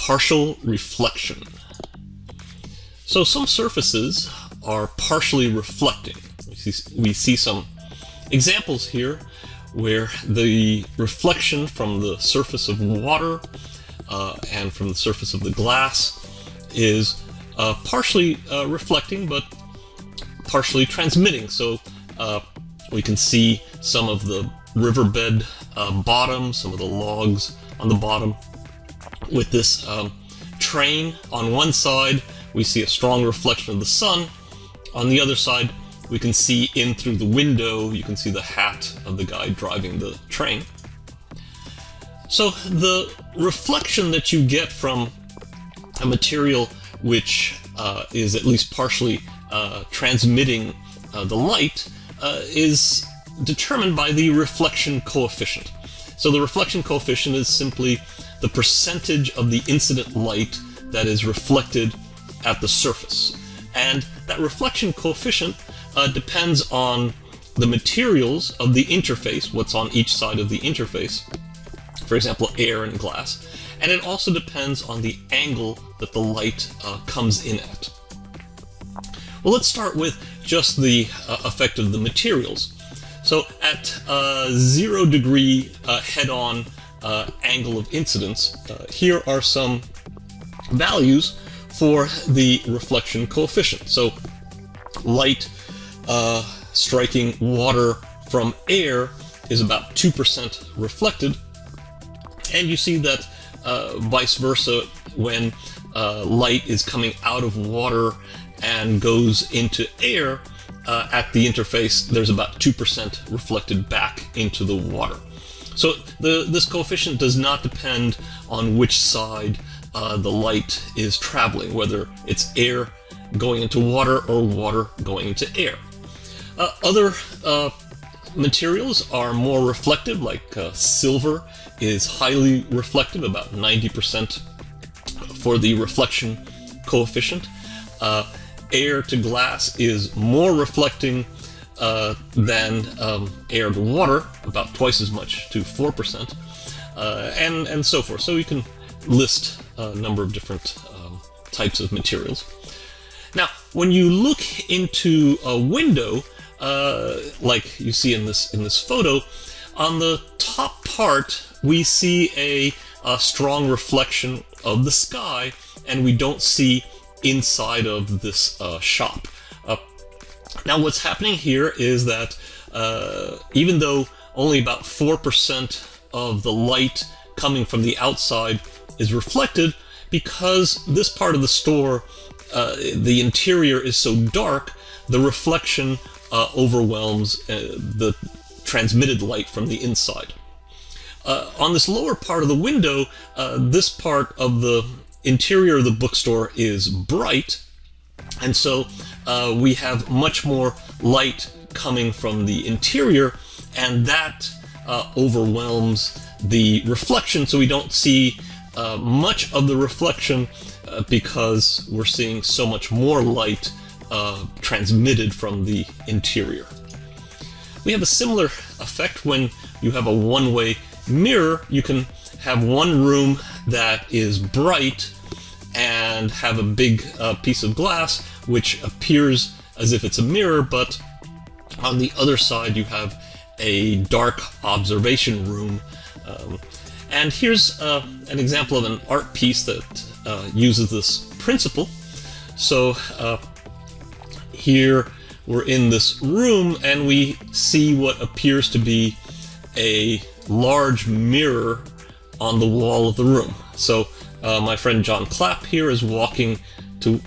partial reflection. So some surfaces are partially reflecting. We see, we see some examples here where the reflection from the surface of water uh, and from the surface of the glass is uh, partially uh, reflecting but partially transmitting. So uh, we can see some of the riverbed uh, bottom, some of the logs on the bottom. With this um, train on one side, we see a strong reflection of the sun. On the other side, we can see in through the window, you can see the hat of the guy driving the train. So the reflection that you get from a material which uh, is at least partially uh, transmitting uh, the light uh, is determined by the reflection coefficient. So the reflection coefficient is simply the percentage of the incident light that is reflected at the surface. And that reflection coefficient uh, depends on the materials of the interface, what's on each side of the interface, for example, air and glass, and it also depends on the angle that the light uh, comes in at. Well, let's start with just the uh, effect of the materials. So at uh, zero degree uh, head-on uh, angle of incidence, uh, here are some values for the reflection coefficient. So light uh, striking water from air is about 2% reflected. And you see that uh, vice versa when uh, light is coming out of water and goes into air, uh, at the interface, there's about 2% reflected back into the water. So the, this coefficient does not depend on which side uh, the light is traveling, whether it's air going into water or water going into air. Uh, other uh, materials are more reflective, like uh, silver is highly reflective, about 90% for the reflection coefficient. Uh, air to glass is more reflecting uh, than um, air to water, about twice as much, to 4%, uh, and, and so forth. So you can list a number of different um, types of materials. Now, when you look into a window, uh, like you see in this in this photo, on the top part we see a, a strong reflection of the sky, and we don't see inside of this uh, shop. Now, what's happening here is that uh, even though only about 4% of the light coming from the outside is reflected, because this part of the store, uh, the interior is so dark, the reflection uh, overwhelms uh, the transmitted light from the inside. Uh, on this lower part of the window, uh, this part of the interior of the bookstore is bright, and so uh, we have much more light coming from the interior, and that uh, overwhelms the reflection, so we don't see uh, much of the reflection uh, because we're seeing so much more light uh, transmitted from the interior. We have a similar effect when you have a one-way mirror. You can have one room that is bright and have a big uh, piece of glass which appears as if it's a mirror, but on the other side you have a dark observation room. Um, and here's uh, an example of an art piece that uh, uses this principle. So uh, here we're in this room and we see what appears to be a large mirror on the wall of the room. So uh, my friend John Clapp here is walking to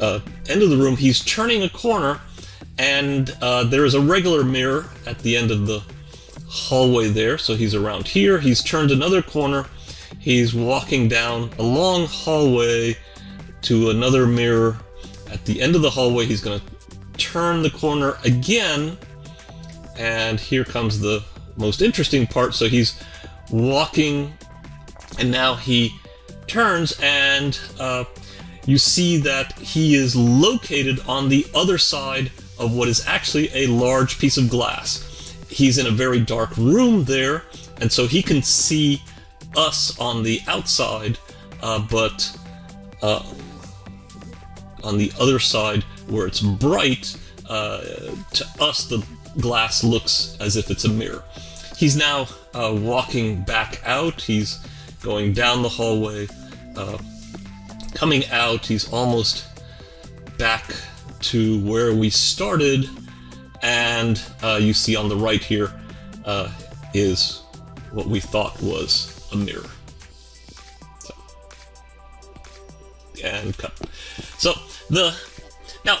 uh, end of the room. He's turning a corner, and uh, there is a regular mirror at the end of the hallway there. So he's around here. He's turned another corner. He's walking down a long hallway to another mirror. At the end of the hallway, he's going to turn the corner again, and here comes the most interesting part. So he's walking, and now he turns and uh, you see that he is located on the other side of what is actually a large piece of glass. He's in a very dark room there, and so he can see us on the outside uh, but uh, on the other side where it's bright, uh, to us the glass looks as if it's a mirror. He's now uh, walking back out. He's going down the hallway, uh, coming out. He's almost back to where we started, and uh, you see on the right here uh, is what we thought was a mirror. So, and cut. So the now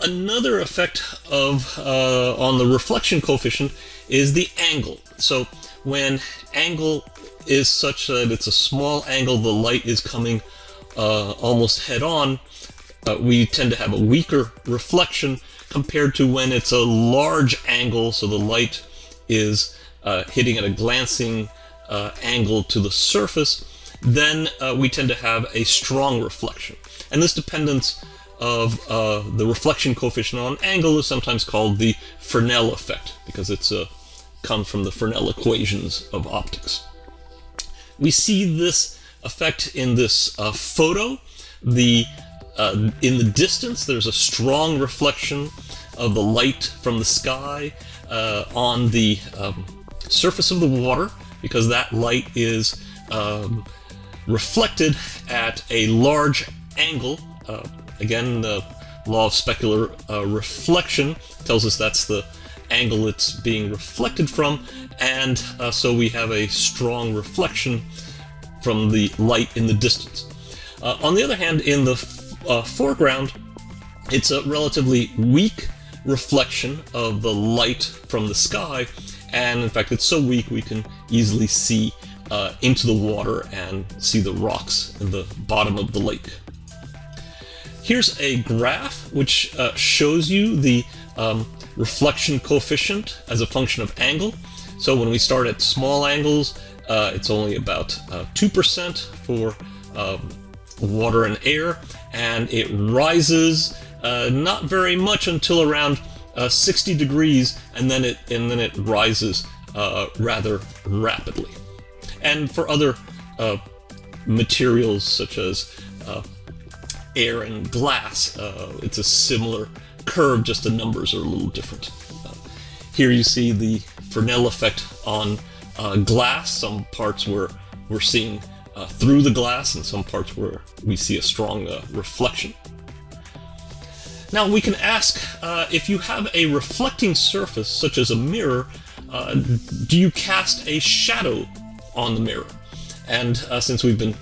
another effect of uh, on the reflection coefficient is the angle. So when angle is such that it's a small angle, the light is coming uh, almost head on, uh, we tend to have a weaker reflection compared to when it's a large angle, so the light is uh, hitting at a glancing uh, angle to the surface, then uh, we tend to have a strong reflection. And this dependence of uh, the reflection coefficient on angle is sometimes called the Fresnel effect because it's a come from the Fresnel equations of optics. We see this effect in this uh, photo. The uh, in the distance, there's a strong reflection of the light from the sky uh, on the um, surface of the water because that light is um, reflected at a large angle. Uh, again, the law of specular uh, reflection tells us that's the angle it's being reflected from, and uh, so we have a strong reflection from the light in the distance. Uh, on the other hand, in the uh, foreground, it's a relatively weak reflection of the light from the sky, and in fact, it's so weak we can easily see uh, into the water and see the rocks in the bottom of the lake. Here's a graph which uh, shows you the um, reflection coefficient as a function of angle. So when we start at small angles, uh, it's only about 2% uh, for um, water and air, and it rises uh, not very much until around uh, 60 degrees, and then it and then it rises uh, rather rapidly. And for other uh, materials such as uh, air and glass, uh, it's a similar curve, just the numbers are a little different. here you see the Fresnel effect on glass. Some parts where we're seeing uh, through the glass and some parts where we see a strong uh, reflection. Now we can ask uh, if you have a reflecting surface such as a mirror, uh, do you cast a shadow on the mirror? And uh, since we've been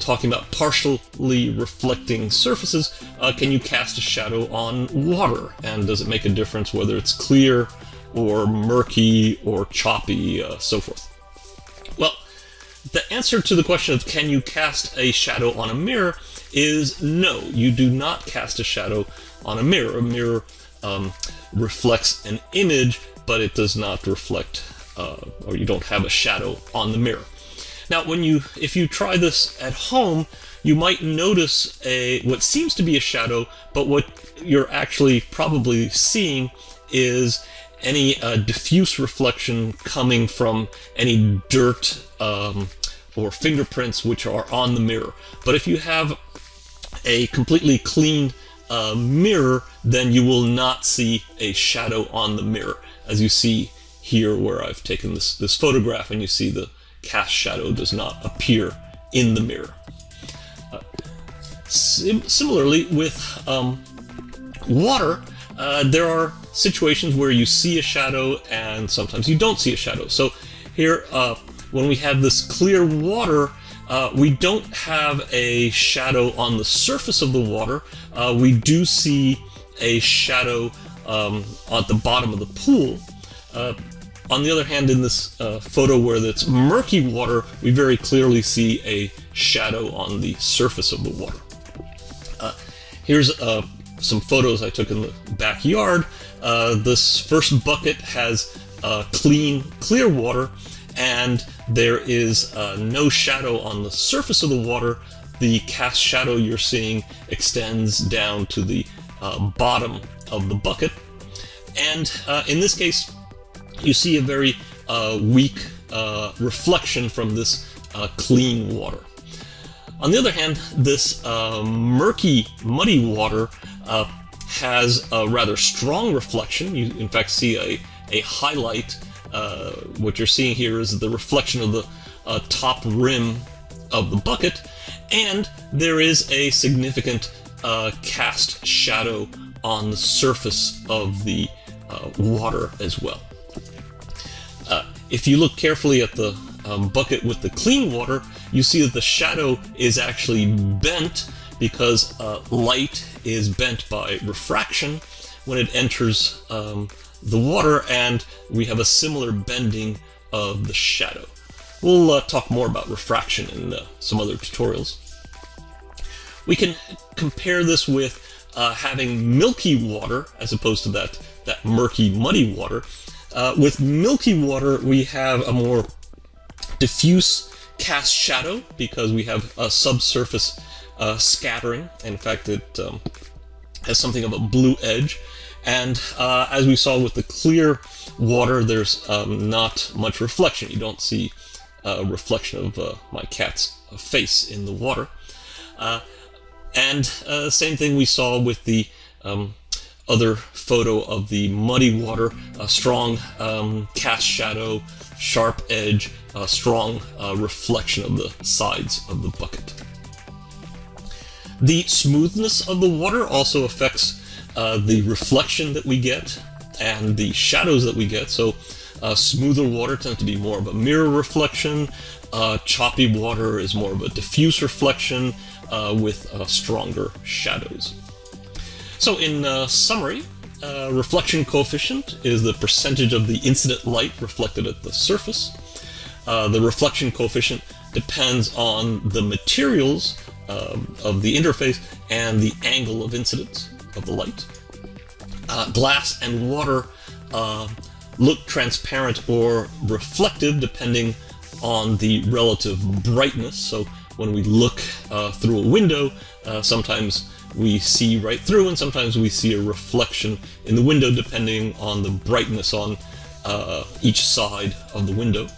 talking about partially reflecting surfaces, uh, can you cast a shadow on water? And does it make a difference whether it's clear or murky or choppy, so forth? Well, the answer to the question of can you cast a shadow on a mirror is no, you do not cast a shadow on a mirror. A mirror um, reflects an image, but it does not reflect, uh, or you don't have a shadow on the mirror. Now, when you, if you try this at home, you might notice a what seems to be a shadow, but what you're actually probably seeing is any uh, diffuse reflection coming from any dirt um, or fingerprints which are on the mirror. But if you have a completely clean uh, mirror, then you will not see a shadow on the mirror, as you see here where I've taken this, this photograph and you see the cast shadow does not appear in the mirror. Uh, sim similarly, with um, water, uh, there are situations where you see a shadow and sometimes you don't see a shadow. So here, uh, when we have this clear water, uh, we don't have a shadow on the surface of the water. Uh, we do see a shadow um, at the bottom of the pool. Uh, on the other hand, in this uh, photo where it's murky water, we very clearly see a shadow on the surface of the water. Uh, here's uh, some photos I took in the backyard. this first bucket has clean, clear water, and there is uh, no shadow on the surface of the water. The cast shadow you're seeing extends down to the uh, bottom of the bucket. And uh, in this case, you see a very uh, weak uh, reflection from this uh, clean water. On the other hand, this uh, murky, muddy water uh, has a rather strong reflection. You, in fact, see a, a highlight. Uh, what you're seeing here is the reflection of the uh, top rim of the bucket, and there is a significant uh, cast shadow on the surface of the uh, water as well. Uh, if you look carefully at the um, bucket with the clean water, you see that the shadow is actually bent because uh, light is bent by refraction when it enters um, the water, and we have a similar bending of the shadow. We'll uh, talk more about refraction in uh, some other tutorials. We can compare this with uh, having milky water as opposed to that, that murky, muddy water. Uh, with milky water, we have a more diffuse cast shadow because we have a subsurface uh, scattering. In fact, it um, has something of a blue edge. And uh, as we saw with the clear water, there's um, not much reflection. You don't see a reflection of uh, my cat's face in the water. Uh, and uh, same thing we saw with the um, other photo of the muddy water, a strong um, cast shadow, sharp edge, a strong uh, reflection of the sides of the bucket. The smoothness of the water also affects uh, the reflection that we get and the shadows that we get. So uh, smoother water tends to be more of a mirror reflection. Uh, choppy water is more of a diffuse reflection uh, with uh, stronger shadows. So in uh, summary, reflection coefficient is the percentage of the incident light reflected at the surface. the reflection coefficient depends on the materials um, of the interface and the angle of incidence of the light. Uh, glass and water uh, look transparent or reflective depending on the relative brightness. So when we look uh, through a window, uh, sometimes we see right through and sometimes we see a reflection in the window depending on the brightness on uh, each side of the window.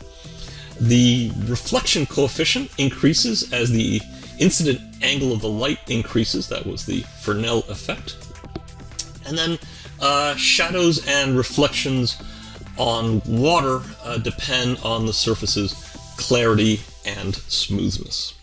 The reflection coefficient increases as the incident angle of the light increases. That was the Fresnel effect. And then uh, shadows and reflections on water uh, depend on the surface's clarity and smoothness.